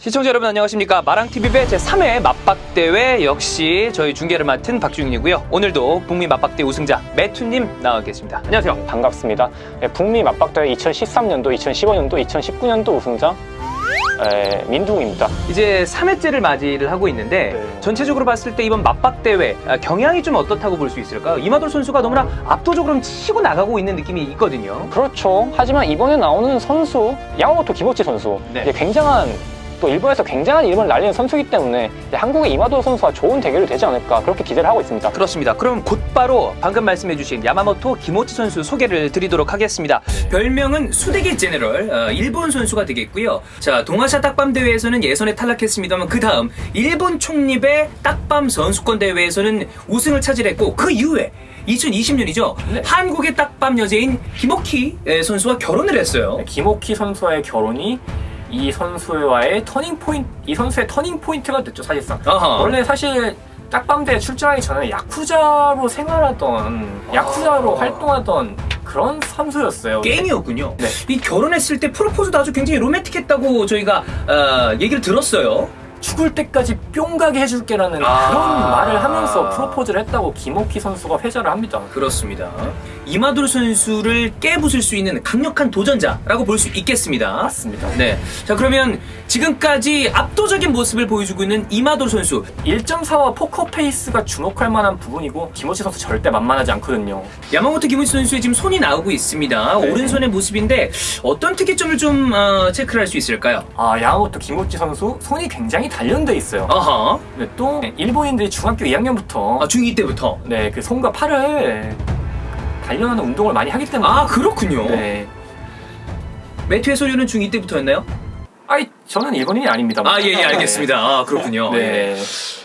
시청자 여러분 안녕하십니까 마랑TV배 제3회 맞박대회 역시 저희 중계를 맡은 박주윤이고요 오늘도 북미 맞박대 우승자 매투님 나와 계십니다 안녕하세요 반갑습니다. 네, 북미 맞박대회 2013년도, 2015년도, 2019년도 우승자 에, 민둥입니다. 이제 3회째를 맞이를 하고 있는데 네. 전체적으로 봤을 때 이번 맞박대회 아, 경향이 좀 어떻다고 볼 수 있을까요? 이마돌 선수가 너무나 압도적으로 치고 나가고 있는 느낌이 있거든요 그렇죠. 하지만 이번에 나오는 선수 야마모토 기모치 선수 네. 이게 굉장한 또 일본에서 굉장한 이름을 날리는 선수이기 때문에 한국의 이마도 선수와 좋은 대결이 되지 않을까 그렇게 기대를 하고 있습니다. 그렇습니다. 그럼 곧바로 방금 말씀해주신 야마모토 기모치 선수 소개를 드리도록 하겠습니다. 별명은 수대기 제너럴, 어, 일본 선수가 되겠고요. 자, 동아시아 딱밤 대회에서는 예선에 탈락했습니다만 그 다음 일본 총립의 딱밤 선수권 대회에서는 우승을 차지했고 그 이후에 2020년이죠. 한국의 딱밤 여제인 에, 선수와 결혼을 했어요. 기모치 선수와의 결혼이 이 선수와의 turning point, 이 선수의 turning point가 됐죠 사실상. 아하. 원래 사실 딱밤대에 출전하기 전에 야쿠자로 생활하던 야쿠자로 활동하던 그런 선수였어요. 게임이었군요. 네. 이 결혼했을 때 프로포즈도 아주 굉장히 로맨틱했다고 저희가 어, 얘기를 들었어요. 죽을 때까지 뿅 가게 해줄게라는 아. 그런 말을 하면서 프로포즈를 했다고 기모치 선수가 회자를 합니다. 그렇습니다. 이마돌 선수를 깨부술 수 있는 강력한 도전자라고 볼 수 있겠습니다. 맞습니다. 네. 자, 그러면 지금까지 압도적인 모습을 보여주고 있는 이마돌 선수. 1.4와 포커 페이스가 주목할 만한 부분이고 기모치 선수 절대 만만하지 않거든요. 야마모토 기모치 선수의 지금 손이 나오고 있습니다. 네. 오른손의 모습인데 어떤 특이점을 좀 어, 체크를 할 수 있을까요? 아 야마모토 기모치 선수 손이 굉장히 단련돼 있어요. 아하. 네, 또 일본인들이 중학교 2학년부터 아, 중2 때부터. 네, 그 손과 팔을 단련하는 운동을 많이 하기 때문에 아, 그렇군요. 네. 매튜의 소유는 중2 때부터였나요? 아이 저는 일본인이 아닙니다. 아, 예, 예, 알겠습니다. 아, 그렇군요. 네. 예.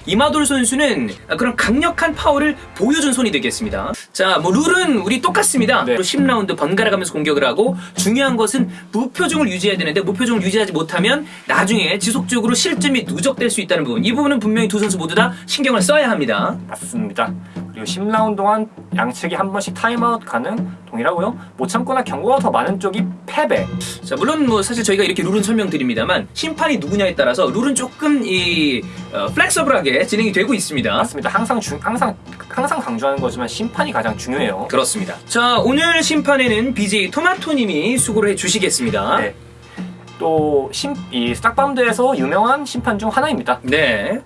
이마돌 선수는 그런 강력한 파워를 보여준 손이 되겠습니다. 자, 뭐 룰은 우리 똑같습니다. 네. 10라운드 번갈아 가면서 공격을 하고 중요한 것은 무표정을 유지해야 되는데 무표정을 유지하지 못하면 나중에 지속적으로 실점이 누적될 수 있다는 부분. 이 부분은 분명히 두 선수 모두 다 신경을 써야 합니다. 맞습니다. 그리고 10라운드 동안 양측이 한 번씩 타임아웃 가능 동일하고요. 못 참거나 경고가 더 많은 쪽이 패배. 자, 물론 뭐 사실 저희가 이렇게 룰은 설명드립니다만 심판이 누구냐에 따라서 룰은 조금 이 어, flexible하게 진행이 되고 있습니다. 맞습니다. 항상 중 항상 항상 강조하는 거지만 심판이 가장 중요해요. 그렇습니다. 자, 오늘 심판에는 BJ 토마토님이 수고를 해주시겠습니다. 네. 또 심 이 스탁밤드에서 유명한 심판 중 하나입니다. 네.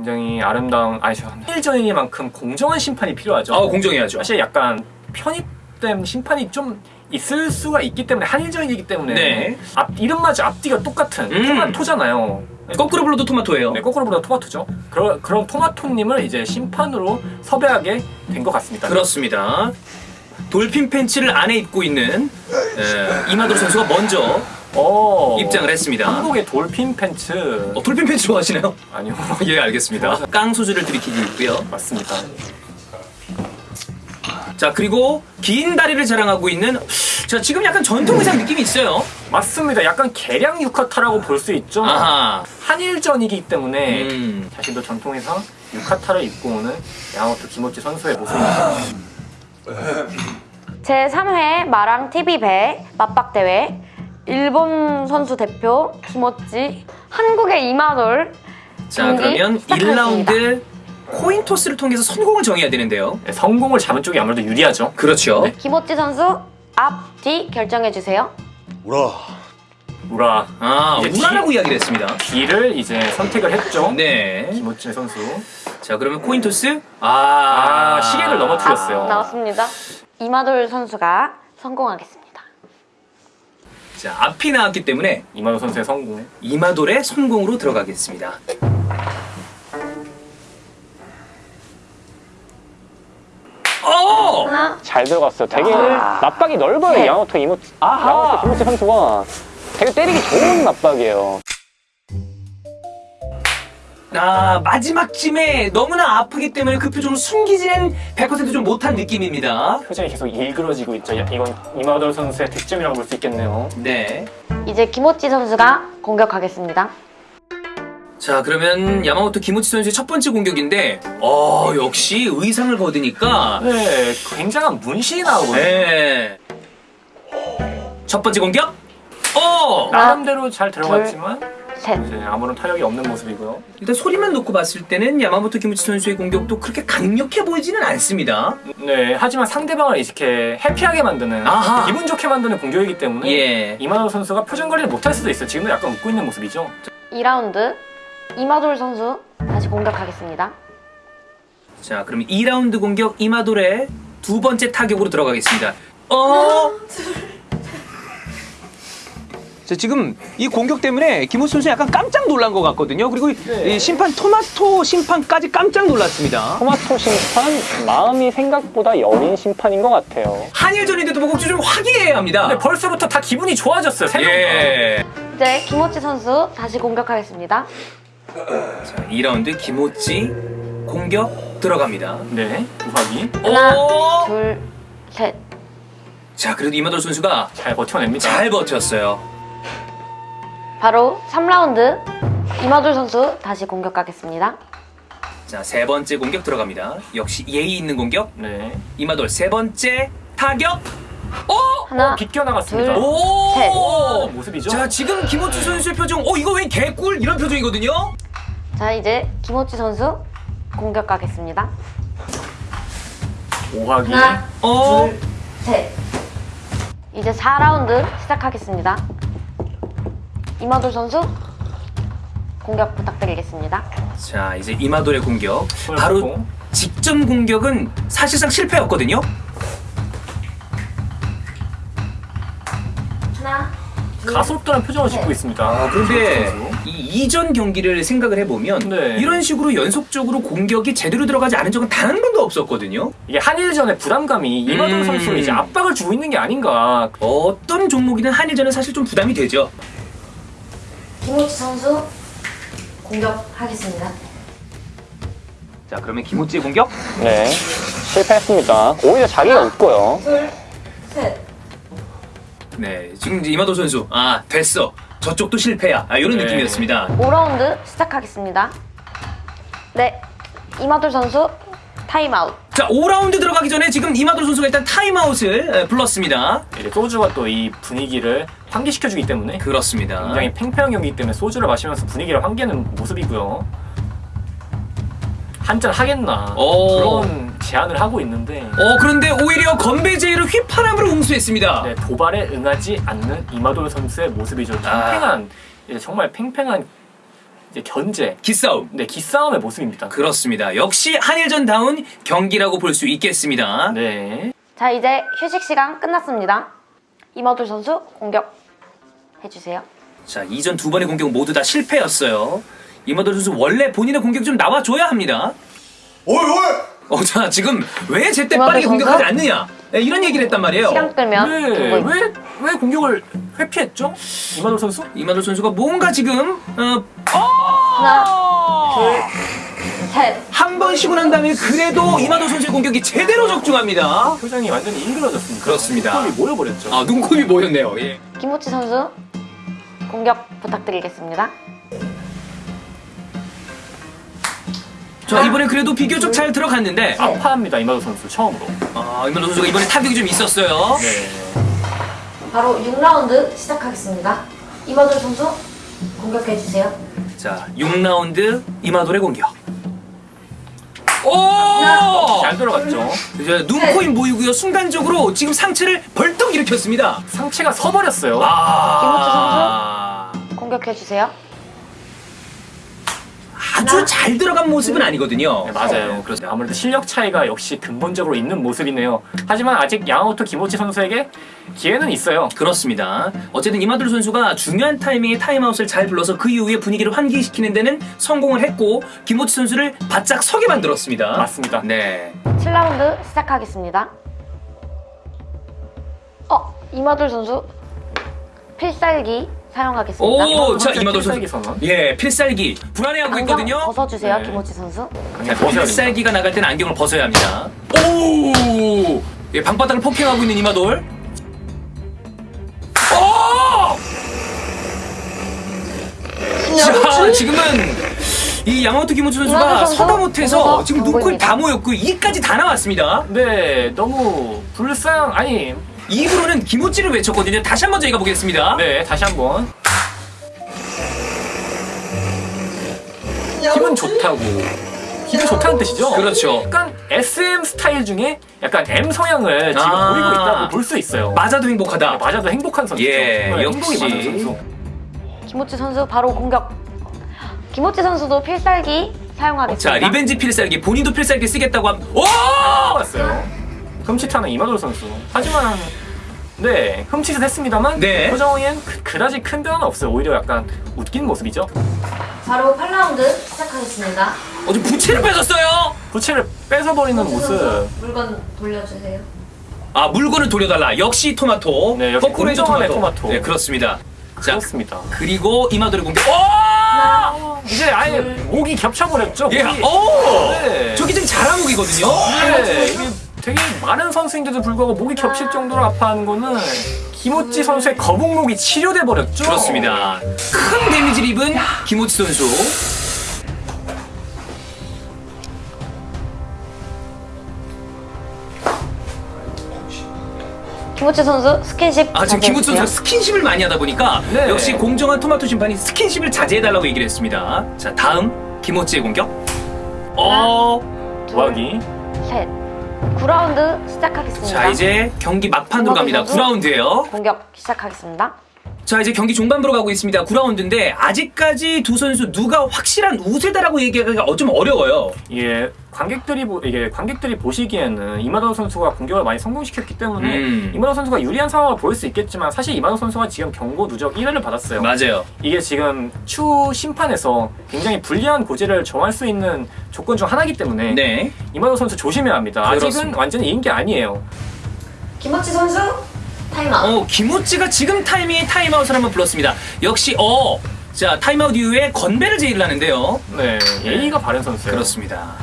굉장히 아름다운 아니 저 일전이만큼 공정한 심판이 필요하죠. 아, 공정해야죠. 사실 약간 편입된 심판이 좀 있을 수가 있기 때문에 한일전이기 때문에 네. 앞 이름마저 앞뒤가 똑같은 음. 토마토잖아요. 거꾸로 불러도 토마토예요. 네, 거꾸로 보다 토마토죠. 그런 그런 토마토님을 이제 심판으로 섭외하게 된 것 같습니다. 그렇습니다. 돌핀 팬츠를 안에 입고 있는 에, 이마돌 선수가 먼저 어, 입장을 했습니다. 한국의 돌핀 팬츠 어, 돌핀 팬츠 좋아하시나요? 아니요 예, 알겠습니다. 깡 소주를 들이키고 있고요. 맞습니다. 자, 그리고 긴 다리를 자랑하고 있는 자, 지금 약간 전통 의상 느낌이 있어요. 맞습니다. 약간 개량 유카타라고 볼 수 있죠. 아하. 한일전이기 때문에 음. 자신도 전통 의상 유카타를 입고 오는 야마토 김호치 선수의 모습입니다. 제3회 마랑 TV배 맞박대회 일본 선수 대표 김어찌 한국의 이마돌 자, 그러면 시작하겠습니다. 1라운드 코인 토스를 통해서 성공을 정해야 되는데요. 네, 성공을 잡은 쪽이 아무래도 유리하죠. 그렇죠. 네. 김어찌 선수 앞, 뒤 결정해 주세요. 우라 우라 아, 우라라고 이야기를 했습니다. D를 이제 선택을 했죠. 네. 김호치 선수. 자, 그러면 코인 토스? 아, 아, 시계를 넘어뜨렸어요. 앞 나왔습니다. 이마돌 선수가 성공하겠습니다. 자, 앞이 나왔기 때문에 이만호 선수의 성공. 이마돌의 성공으로 들어가겠습니다. 어! 잘 들어갔어요. 되게 아. 맞박이 넓어요. 네. 야마토 이모치. 야마토 김호치 선수가 되게 때리기 좋은 맞박이에요. 아, 마지막쯤에 너무나 아프기 때문에 그 표정을 숨기지는 100%좀 못한 느낌입니다. 표정이 계속 일그러지고 있죠. 야, 이건 이마돌 선수의 득점이라고 볼 수 있겠네요. 네. 이제 김어찌 선수가 공격하겠습니다. 자, 그러면 야마모토 김우치 선수의 첫 번째 공격인데, 어, 역시 의상을 벗으니까, 네, 굉장한 문신이 나오거든요. 네. 첫 번째 공격? 어! 나름대로 잘 들어갔지만 셋. 이제 아무런 타격이 없는 모습이고요. 일단 소리만 놓고 봤을 때는 야마모토 키무치 선수의 공격도 그렇게 강력해 보이지는 않습니다. 네, 하지만 상대방을 이렇게 해피하게 만드는 아하. 기분 좋게 만드는 공격이기 때문에 예. 이만호 선수가 표정 관리를 못할 수도 있어요. 지금도 약간 웃고 있는 모습이죠. 2라운드 이마돌 선수 다시 공격하겠습니다. 자, 그럼 2라운드 공격 이마돌의 두 번째 타격으로 들어가겠습니다. 어? 자, 지금 이 공격 때문에 김호수 선수 약간 깜짝 놀란 것 같거든요. 그리고 네. 이 심판 토마토 심판까지 깜짝 놀랐습니다. 토마토 심판 마음이 생각보다 여린 심판인 것 같아요. 한일전인데도 보고 좀 화기애애합니다 근데 벌써부터 다 기분이 좋아졌어요. 세 명. 다. 예. 이제 김호치 선수 다시 공격하겠습니다. 자, 2라운드 김호찌 공격 들어갑니다. 네, 우하기 하나, 오! 둘, 셋. 자, 그래도 이마돌 선수가 잘 버텨냅니다. 잘 버텼어요. 바로 3라운드 이마돌 선수 다시 공격하겠습니다. 자, 세 번째 공격 들어갑니다. 역시 예의 있는 공격. 네, 이마돌 세 번째 타격. 오! 하나, 비껴 나갔습니다. 둘. 오! 셋. 오, 모습이죠. 자, 지금 김호주 선수의 표정, 어, 이거 왜 개꿀? 이런 표정이거든요? 자 이제 김호치 선수 공격 가겠습니다. 오하기 하나, 어? 둘, 셋. 이제 4라운드 시작하겠습니다. 이마돌 선수 공격 부탁드리겠습니다. 자, 이제 이마돌의 공격. 바로. 직전 공격은 사실상 실패였거든요? 하나, 둘, 가속도는 표정을 짓고 있습니다. 아, 그런데 선수. 이 이전 경기를 생각을 해보면 네. 이런 식으로 연속적으로 공격이 제대로 들어가지 않은 적은 단 한 번도 없었거든요. 이게 한일전의 부담감이 음. 선수를 이제 압박을 주고 있는 게 아닌가. 어떤 종목이든 한일전은 사실 좀 부담이 되죠. 기모치 선수 공격하겠습니다. 자, 그러면 기모치의 공격? 네, 실패했습니다. 오히려 자기가 웃고요. 둘, 셋. 네, 지금 이제 이마돌 선수, 아, 됐어. 저쪽도 실패야. 아, 이런 네. 느낌이었습니다. 5라운드 시작하겠습니다. 네, 이마돌 선수 타임아웃. 자, 5라운드 들어가기 전에 지금 이마돌 선수가 일단 타임아웃을 에, 불렀습니다. 이제 소주가 또 이 분위기를 환기시켜주기 때문에 그렇습니다. 굉장히 팽팽한 경기이기 때문에 소주를 마시면서 분위기를 환기하는 모습이고요. 한잔 하겠나 오. 그런 제안을 하고 있는데 어, 그런데 오히려 건배제의를 휘파람으로 응수했습니다. 네, 도발에 응하지 않는 이마돌 선수의 모습이죠. 아. 팽팽한 이제 정말 팽팽한 이제 견제, 기싸움. 네 기싸움의 모습입니다. 그렇습니다. 역시 한일전다운 경기라고 볼 수 있겠습니다. 네. 자, 이제 휴식 시간 끝났습니다. 이마돌 선수 공격 해주세요. 자, 이전 두 번의 공격 모두 다 실패였어요. 이마돌 선수 원래 본인의 공격 좀 나와줘야 합니다. 어이 어이 어, 자, 지금 왜 제때 빠르게? 공격하지 않느냐? 네, 이런 얘기를 했단 말이에요. 시간 끌면 네. 왜, 왜 공격을 회피했죠? 이마돌 선수? 이마돌 선수가 뭔가 지금 어, 하나, 둘, 셋. 한 번 쉬고 난 다음에 그래도 이마돌 선수의 공격이 제대로 적중합니다. 표정이 완전히 인그러졌습니다. 그렇습니다. 눈곱이 모여버렸죠. 아, 눈곱이 모였네요. 예. 김호치 선수 공격 부탁드리겠습니다. 자, 이번엔 그래도 비교적 잘 들어갔는데 아파합니다 이마돌 선수 처음으로. 아, 이마돌 선수가 이번에 타격이 좀 있었어요. 네. 바로 6라운드 시작하겠습니다. 이마돌 선수 공격해주세요. 자, 6라운드 이마돌의 공격. 오! 잘 들어갔죠. 이제 눈코입 모이고요. 순간적으로 지금 상체를 벌떡 일으켰습니다. 상체가 서버렸어요. 아, 공격해 주세요. 아주 잘 들어간 모습은 아니거든요. 네, 맞아요. 그렇죠. 아무래도 실력 차이가 역시 근본적으로 있는 모습이네요. 하지만 아직 야마모토 기모치 선수에게 기회는 있어요. 그렇습니다. 어쨌든 이마돌 선수가 중요한 타이밍에 타임아웃을 잘 불러서 그 이후에 분위기를 환기시키는 데는 성공을 했고 김호치 선수를 바짝 서게 만들었습니다. 맞습니다. 네. 7라운드 시작하겠습니다. 어, 이마돌 선수 필살기 사용하겠습니다. 오, 자 이마돌 선수. 선언. 예, 필살기 불안해하고 안경 있거든요. 벗어주세요, 네. 김호치 선수. 됩니다. 필살기가 나갈 때는 안경을 벗어야 합니다. 오! 예, 방바닥을 폭행하고 있는 이마돌. 오! 자, 지금은 이 야마모토 기모치 선수가 이마돌 선수 서다 못해서 보고서 지금 안 눈코입. 다 모였고 이까지 다 나왔습니다. 네, 너무 불쌍 아니. 입으로는 기모찌를 외쳤거든요. 다시 한번 저희가 보겠습니다. 네, 다시 한번. 기분 좋다고 기분 좋다는 뜻이죠. 그렇죠. 약간 SM 스타일 중에 약간 M 성향을 지금 아. 보이고 있다고 볼 수 있어요. 맞아도 행복하다. 네, 맞아도 행복한 선수죠. 예, 정말 역시. 행복이 많은 선수. 김호치 선수 바로 공격. 김호치 선수도 필살기 사용하겠습니다. 자 revenge 필살기 본인도 필살기 쓰겠다고 함. 오! 봤어요. 흠칫하는 이마돌 선수. 하지만 네 흠칫은 했습니다만 네. 표정엔 그, 그다지 큰 변화는 없어요. 오히려 약간 웃기는 모습이죠. 바로 8라운드 시작하겠습니다. 어좀 부채를 뺏었어요. 부채를 뺏어버리는 모습. 물건 돌려주세요. 아 물건을 돌려달라. 역시 토마토. 네, 역시 거꾸로 해서 공정한의 토마토. 네 그렇습니다. 자 그렇습니다. 그리고 이마돌의 공격. 오! 하나, 이제 아예 목이 겹쳐버렸죠. 예. 목이. 오! 네. 저기 지금 자라목이거든요. 네, 이게 되게 많은 선수인데도 불구하고 목이 겹칠 정도로 아파하는 거는 김호찌 선수의 거북목이 치료돼 버렸죠. 그렇습니다. 큰 데미지를 입은 김호치 선수. 김호치 선수 스킨십 아 지금 자제해주세요. 선수가 스킨십을 많이 하다 보니까 네. 역시 공정한 토마토 심판이 스킨십을 자제해달라고 얘기를 했습니다. 자 다음 김호치의 공격. 어. 둘, 도하기. 셋. 9라운드 시작하겠습니다. 자 이제 경기 막판으로 갑니다. 토마토 선수. 9라운드예요. 공격 시작하겠습니다. 자 이제 경기 중반부로 가고 있습니다. 9라운드인데 아직까지 두 선수 누가 확실한 우세다라고 얘기하기가 어, 좀 어려워요. 예, 관객들이 보, 이게 관객들이 보시기에는 이마도 선수가 공격을 많이 성공시켰기 때문에 음. 이마도 선수가 유리한 상황을 보일 수 있겠지만 사실 이마도 선수가 지금 경고 누적 1회를 받았어요. 맞아요. 이게 지금 추후 심판에서 굉장히 불리한 고지를 정할 수 있는 조건 중 하나이기 때문에 네. 이마도 선수 조심해야 합니다. 아직은 그렇습니다. 완전히 이긴 게 아니에요. 김호치 선수 타임아웃. 어 김호치가 지금 타이밍에 타임아웃을 한번 불렀습니다. 역시 어. 자 타임아웃 이후에 건배를 제의를 하는데요. 네, 예의가 바른 선수예요. 그렇습니다.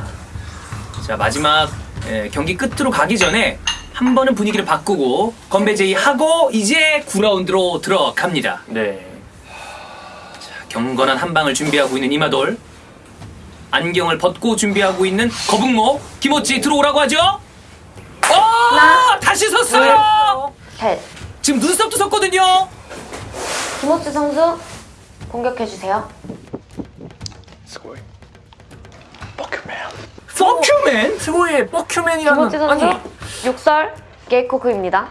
자 마지막 예, 경기 끝으로 가기 전에 한 번은 분위기를 바꾸고 건배 제의하고 이제 9라운드로 들어갑니다. 네. 경건한 한 방을 준비하고 있는 이마돌 안경을 벗고 준비하고 있는 거북목 김호찌 들어오라고 하죠 어 다시 섰어요 셋. 지금 눈썹도 섰거든요 김호치 선수 공격해주세요. 퍼큐맨 스고의 뻐큐맨이라는 김호치 선수 아니 육설 게이코크입니다.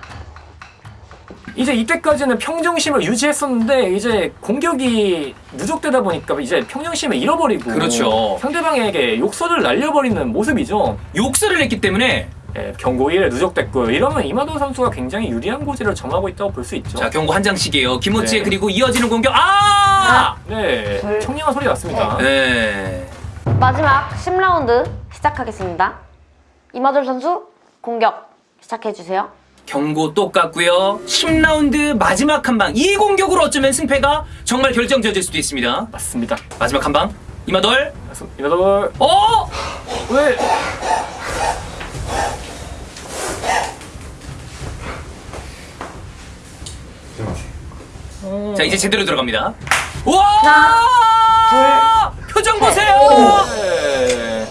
이제 이때까지는 평정심을 유지했었는데 이제 공격이 누적되다 보니까 이제 평정심을 잃어버리고 그렇죠. 상대방에게 욕설을 날려버리는 모습이죠. 욕설을 했기 때문에 예, 경고 1에 누적됐고 이러면 이마도 선수가 굉장히 유리한 고지를 점하고 있다고 볼 수 있죠. 자 경고 한 장씩이에요 김호찌 네. 그리고 이어지는 공격 아 네, 둘, 청량한 소리 났습니다. 네. 마지막 10라운드 시작하겠습니다. 이마돌 선수 공격 시작해주세요. 경고 똑같고요 10라운드 마지막 한 방 이 공격으로 어쩌면 승패가 정말 결정지어질 수도 있습니다 맞습니다. 마지막 한 방 이마돌 이마도 어 왜? 자 이제 제대로 들어갑니다. 와! 표정 보세요. 네.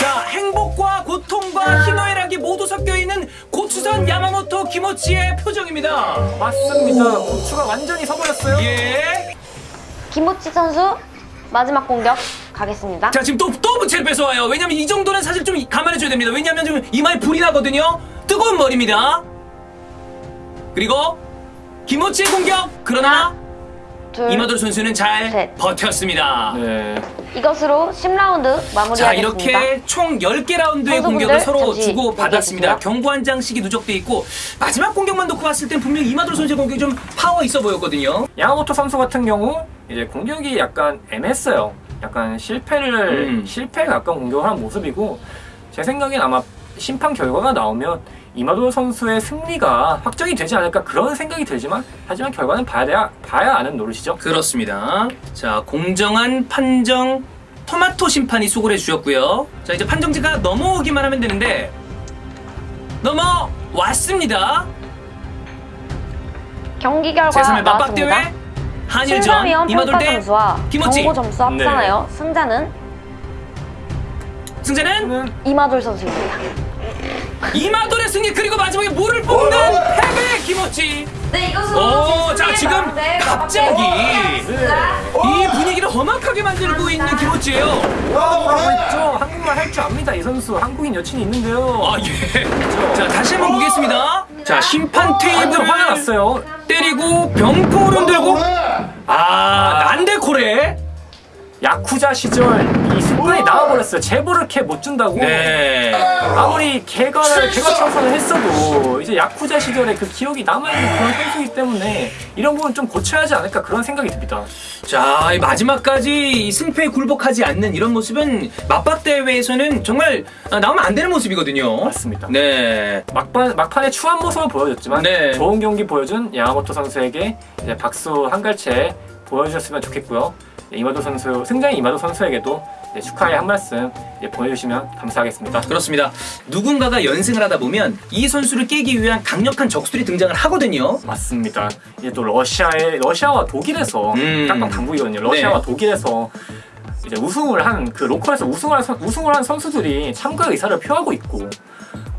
자 행복과 고통과 희노애락이 모두 섞여 있는 고추선 야마모토 김오치의 표정입니다. 맞습니다. 고추가 완전히 서버렸어요. 예. 김호치 선수 마지막 공격 가겠습니다. 자 지금 또또 부채를 뺏어와요. 왜냐면 이 정도는 사실 좀 감안해줘야 됩니다. 왜냐면 지금 이마에 불이 나거든요. 뜨거운 머리입니다. 그리고 김호치의 공격. 그러나 둘, 이마돌 선수는 잘 셋. 버텼습니다. 네. 이것으로 10라운드 마무리하겠습니다. 자 이렇게 총 10개 라운드의 공격을 서로 잠시 주고 받았습니다. 얘기해주세요. 경고 한 장씩이 누적돼 있고 마지막 공격만 놓고 봤을 땐 분명 이마돌 선수의 공격이 좀 파워 있어 보였거든요. 야마모토 선수 같은 경우 이제 공격이 약간 애매했어요. 약간 실패를 음. 실패에 가까운 공격을 한 모습이고 제 생각엔 아마 심판 결과가 나오면 이마도 선수의 승리가 확정이 되지 않을까 그런 생각이 들지만 하지만 결과는 봐야 돼야 봐야 아는 노릇이죠. 그렇습니다. 자 공정한 판정 토마토 심판이 수고를 해주셨고요. 자 이제 판정지가 넘어오기만 하면 되는데 넘어왔습니다. 경기 결과 제3의 나왔습니다. 맞박대회 한일전 심사위원 이마돌 평가 대 점수와 김호치 경고 점수 합산하여 승자는 승자는 저는 이마돌 선수입니다. 이마돌의 승리 그리고 마지막에 물을 뽑는 패배 김호치. 네, 이것으로 오, 자, 지금 네, 갑자기 이 분위기를 험악하게 만들고 있는 김호치예요. 하고 있죠. 한국말 할 줄 압니다. 이 선수 한국인 여친이 있는데요. 아 예. 자 다시 한번 보겠습니다. 자 심판 완전 테이블을 화가 났어요. 때리고 병포를 흔들고 아 난데코레. 야쿠자 시절 이 습관이 나와버렸어요. 제보를 캐 못 준다고. 네. 아무리 개가를 개가 청소를 했어도 이제 야쿠자 시절에 그 기억이 남아있는 그런 선수이기 때문에 이런 부분 좀 고쳐야 하지 않을까 그런 생각이 듭니다. 자, 이 마지막까지 이 승패에 굴복하지 않는 이런 모습은 맞박 대회에서는 정말 아, 나오면 안 되는 모습이거든요. 맞습니다. 네. 막판 막판에 추한 모습을 보여줬지만 네. 좋은 경기 보여준 야마모토 선수에게 이제 박수 한 갈채 보여주셨으면 좋겠고요. 네, 이마도 선수 승자인 이마도 선수에게도 이제 축하의 한 말씀 이제 보내주시면 감사하겠습니다. 그렇습니다. 누군가가 연승을 하다 보면 이 선수를 깨기 위한 강력한 적수들이 등장을 하거든요. 맞습니다. 이제 또 러시아의 러시아와 독일에서 음. 당국이거든요. 러시아와 네. 독일에서 이제 우승을 한 그 로컬에서 우승을 한, 선- 우승을 한 선수들이 참가 의사를 표하고 있고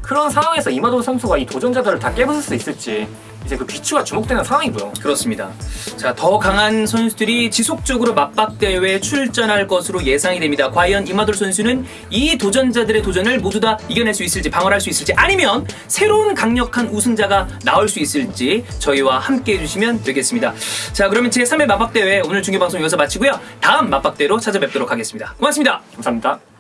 그런 상황에서 이마도 선수가 이 도전자들을 다 깨부술 수 있을지 이제 그 귀추가 주목되는 상황이고요. 그렇습니다. 자, 더 강한 선수들이 지속적으로 맞박 대회에 출전할 것으로 예상이 됩니다. 과연 이마돌 선수는 이 도전자들의 도전을 모두 다 이겨낼 수 있을지, 방어할 수 있을지, 아니면 새로운 강력한 우승자가 나올 수 있을지 저희와 함께 해주시면 되겠습니다. 자, 그러면 제3회 맞박 대회 오늘 중계 방송 여기서 마치고요. 다음 맞박 대로 찾아뵙도록 하겠습니다. 고맙습니다. 감사합니다.